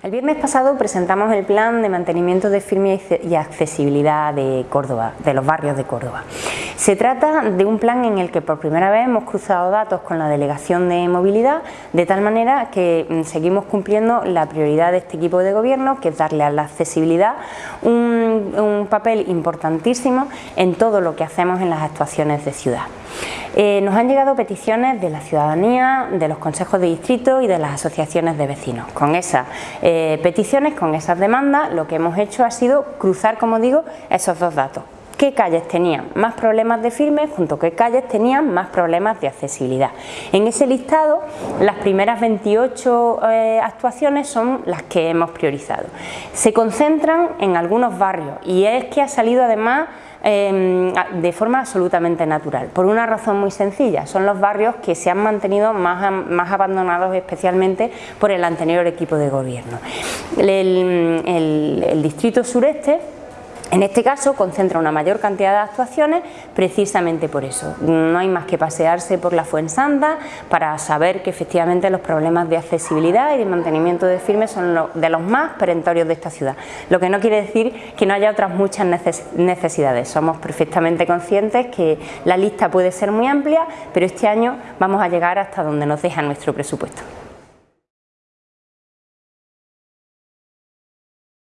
El viernes pasado presentamos el plan de mantenimiento de firme y accesibilidad de Córdoba, de los barrios de Córdoba. Se trata de un plan en el que por primera vez hemos cruzado datos con la Delegación de Movilidad, de tal manera que mm, seguimos cumpliendo la prioridad de este equipo de gobierno, que es darle a la accesibilidad un, un papel importantísimo en todo lo que hacemos en las actuaciones de ciudad. Eh, nos han llegado peticiones de la ciudadanía, de los consejos de distrito y de las asociaciones de vecinos. Con esas eh, peticiones, con esas demandas, lo que hemos hecho ha sido cruzar, como digo, esos dos datos qué calles tenían más problemas de firme junto a qué calles tenían más problemas de accesibilidad. En ese listado las primeras 28 eh, actuaciones son las que hemos priorizado. Se concentran en algunos barrios y es que ha salido además Em, de forma absolutamente natural, por una razón muy sencilla, son los barrios que se han mantenido más, más abandonados especialmente por el anterior equipo de gobierno. el distrito sureste en este caso concentra una mayor cantidad de actuaciones precisamente por eso. No hay más que pasearse por la Fuensanta para saber que efectivamente los problemas de accesibilidad y de mantenimiento de firmes son de los más perentorios de esta ciudad. Lo que no quiere decir que no haya otras muchas necesidades. Somos perfectamente conscientes que la lista puede ser muy amplia, pero este año vamos a llegar hasta donde nos deja nuestro presupuesto.